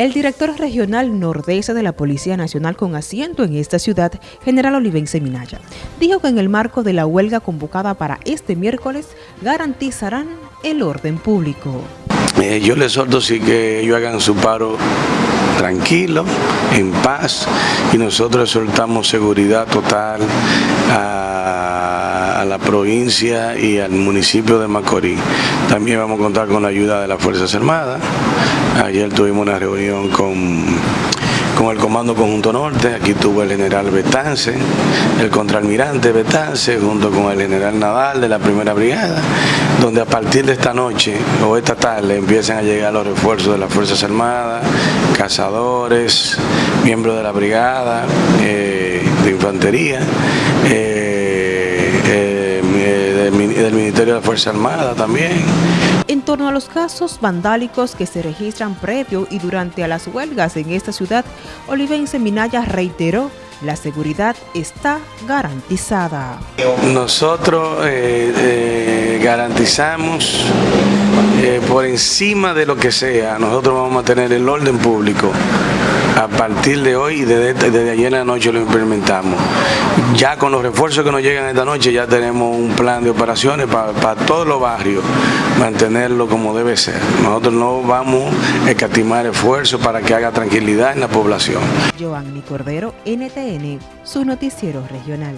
El director regional nordeste de la Policía Nacional con asiento en esta ciudad, general Olivense Minaya, dijo que en el marco de la huelga convocada para este miércoles garantizarán el orden público. Eh, yo les exhorto sí que ellos hagan su paro tranquilo, en paz, y nosotros exhortamos seguridad total a, a, la provincia y al municipio de Macorís. También vamos a contar con la ayuda de las Fuerzas Armadas. Ayer tuvimos una reunión con con el Comando Conjunto Norte, aquí tuvo el general Betance, el contraalmirante Betance, junto con el general Nadal de la Primera Brigada, donde a partir de esta noche o esta tarde empiezan a llegar los refuerzos de las Fuerzas Armadas, cazadores, miembros de la Brigada, eh, de Infantería, eh, Ministerio de la Fuerza Armada también en torno a los casos vandálicos que se registran previo y durante a las huelgas en esta ciudad, Olivense Minaya reiteró la seguridad está garantizada. Nosotros eh, eh, garantizamos eh, por encima de lo que sea, nosotros vamos a tener el orden público a partir de hoy y desde, ayer en la noche lo implementamos. Ya con los refuerzos que nos llegan esta noche ya tenemos un plan de operaciones para, todos los barrios, mantenerlo como debe ser. Nosotros no vamos a escatimar esfuerzos para que haga tranquilidad en la población. Giovanni Cordero, NTN, su noticiero regional.